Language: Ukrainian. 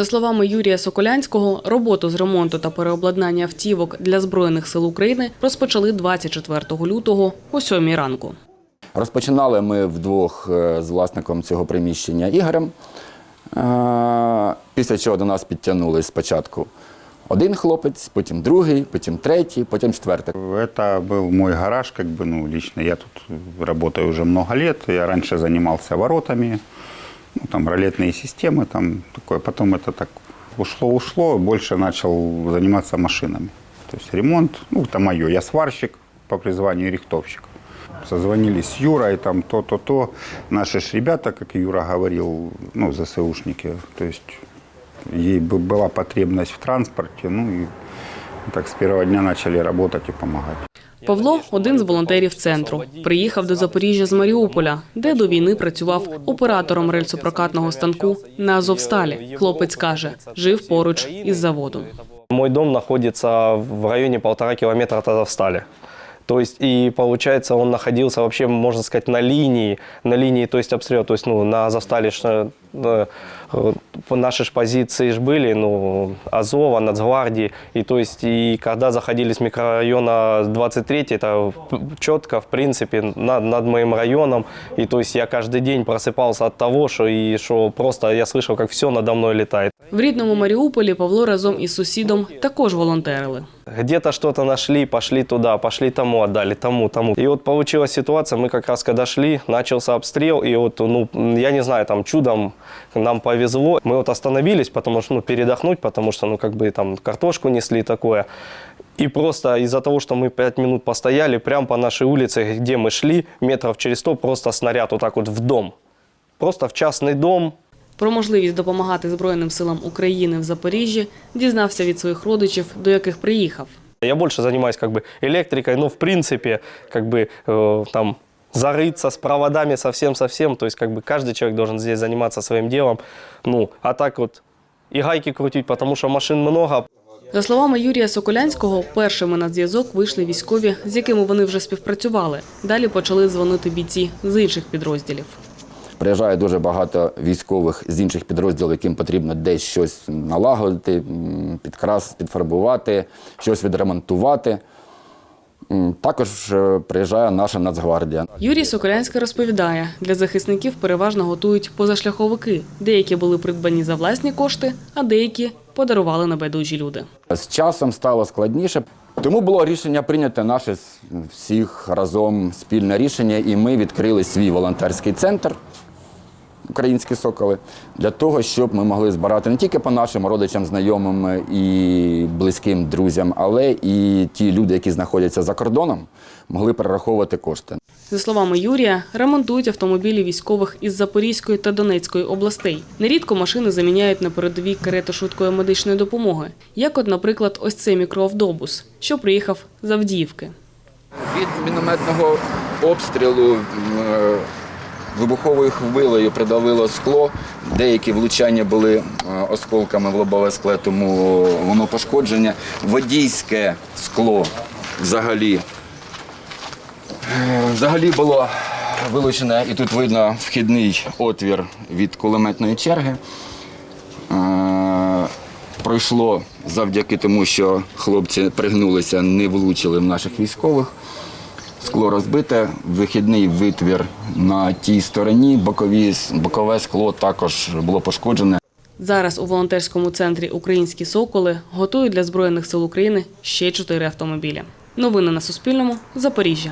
За словами Юрія Соколянського, роботу з ремонту та переобладнання автівок для Збройних сил України розпочали 24 лютого о 7 ранку. Розпочинали ми вдвох е, з власником цього приміщення Ігорем. Е, Після чого до нас підтягнулись спочатку один хлопець, потім другий, потім третій, потім четвертий. Это был мой гараж, как бы, ну, лично я тут работаю уже много лет. Я раньше занимался воротами, ну, там, ролетные системы, там, такое. Потом это так ушло-ушло, больше начал заниматься машинами. То есть ремонт, ну, это мое. Я сварщик по призванию рихтовщик. Созвонились с Юрой, там, то-то-то. Наши ж ребята, как Юра говорил, ну, ЗСУшники, то есть ей бы была потребность в транспорте, ну, и так с первого дня начали работать и помогать. Павло один з волонтерів центру. Приїхав до Запоріжжя з Маріуполя, де до війни працював оператором рельсопрокатного станку на Азовсталі. Хлопець каже, жив поруч із заводом. Мой дом находится в районе полтора километра от Азовстали. То есть, и получается, он находился вообще, на линии, на линии, то есть обстрела, ну, на э, э, наши ж позиции ж были, ну, Азова, Нацгвардии, и то есть, и когда заходили с микрорайона 23, это четко, в принципе, над, над моим районом, и то есть, я каждый день просыпался от того, что, и, что просто я слышал, как все надо мной летает. В рідному Маріуполі Павло разом із сусідом також волонтерили. Где-то что-то нашли, пошли туда, пошли тому отдали, тому, тому. И вот получилась ситуация, мы как раз когда шли, начался обстрел, и вот, ну, я не знаю, там чудом нам повезло. Мы вот остановились, потому что, ну, передохнуть, потому что, ну, как бы там картошку несли такое. И просто из-за того, что мы пять минут постояли, прямо по нашей улице, где мы шли, метров через сто, просто снаряд вот так вот в дом. Просто в частный дом, Про можливість допомагати Збройним силам України в Запоріжжі дізнався від своїх родичів, до яких приїхав. Я больше занимаюсь как бы электрикой, но в принципе как бы э, там зарыться с проводами совсем-совсем. То есть как бы каждый человек должен здесь заниматься своим делом. Ну, а так вот и гайки крутить, потому что машин много. За словами Юрія Соколянського, першими на зв'язок вийшли військові, з якими вони вже співпрацювали. Далі почали дзвонити бійці з інших підрозділів. Приїжджає дуже багато військових з інших підрозділів, яким потрібно десь щось налагодити, м, підкрас, підфарбувати, щось відремонтувати. Також е, приїжджає наша Нацгвардія. Юрій Соколянський розповідає, для захисників переважно готують позашляховики. Деякі були придбані за власні кошти, а деякі подарували небайдужі люди. З часом стало складніше, тому було рішення прийняти наше всіх разом спільне рішення, і ми відкрили свій волонтерський центр. Українські соколи для того, щоб ми могли збирати не тільки по нашим родичам, знайомим і близьким друзям, але і ті люди, які знаходяться за кордоном, могли перераховувати кошти. За словами Юрія, ремонтують автомобілі військових із Запорізької та Донецької областей. Нерідко машини заміняють на передовій карети швидкої медичної допомоги, як от, наприклад, ось цей мікроавтобус, що приїхав з Авдіївки. Від мінометного обстрілу е, вибуховою хвилею придавило скло. Деякі влучання були е, осколками в лобове скло, тому воно пошкодження. Водійське скло взагалі. е, Взагалі було вилучене, і тут видно вхідний отвір від кулеметної черги. Е, Пройшло завдяки тому, що хлопці пригнулися, не влучили в наших військових. Скло розбите, вихідний витвір на тій стороні, бокові, бокове скло також було пошкоджене. Зараз у волонтерському центрі Українські соколи готують для Збройних сил України ще чотири автомобілі. Новини на Суспільному. Запоріжжя.